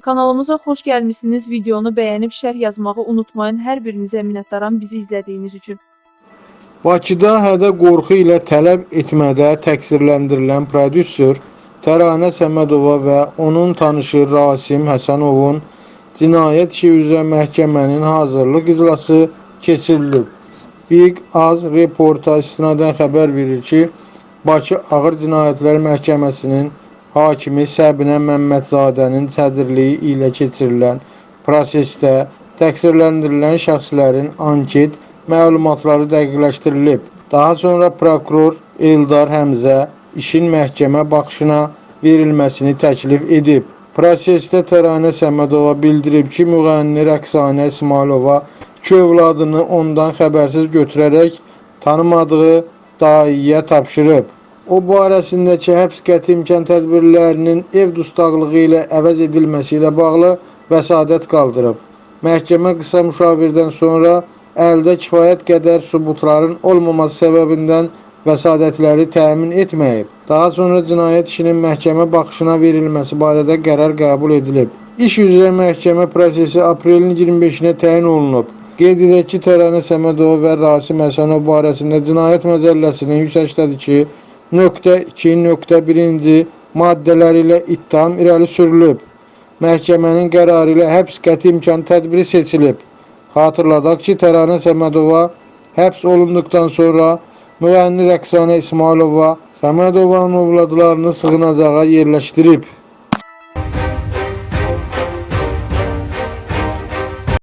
Kanalımıza xoş gəlmisiniz. Videonu bəyənib şərh yazmağı unutmayın. Hər birinizə minnətdaram bizi izlədiyiniz üçün. Bakıda hədə qorxu ilə tələb etmədə təqsirləndirilən prodüser Təranə Səmədova və onun tanışı Rasim Həsənovun cinayət işi üzrə məhkəmənin hazırlıq iclası keçirilib. Big Az reporta istinadən xəbər verir ki, Bakı Ağır Cinayətlər Məhkəməsinin hakimi Səbinə Məmmədzadənin sədrliyi ilə keçirilən prosesdə təqsirləndirilən şəxslərin anket məlumatları dəqiqləşdirilib. Daha sonra prokuror Eldar Həmzə işin məhkəmə baxışına verilməsini təklif edib. Prosesdə Təranə Səmədova bildirib ki, müğənni Rəqsanə İsmailova iki övladını ondan xəbərsiz götürərək tanımadığı daiyə tapşırıb. O barəsindəki həbs qəti imkan tədbirlərinin ev dustaqlığı ilə əvəz edilməsi ilə bağlı vəsadət qaldırıb. Məhkəmə qısa müşavirdən sonra əldə kifayət qədər sübutların olmaması səbəbindən vəsadətləri təmin etməyib. Daha sonra cinayət işinin məhkəmə baxışına verilməsi barədə qərar qəbul edilib. İş üzrə məhkəmə prosesi aprelin 25-nə təyin olunub. Qeyd edək ki, Təranə Səmədova və Rasim Həsənov barəsində Cinayət Məcəlləsinin 182 nöqtə 2 nöqtə 1-ci maddələri ilə ittiham irəli sürülüb. Məhkəmənin qərarı ilə həbs qəti imkan tədbiri seçilib. Xatırladaq ki, Təranə Səmədova həbs olunduqdan sonra müğənni Rəqsanə İsmailova Səmədovanın övladlarını sığınacağa yerləşdirib.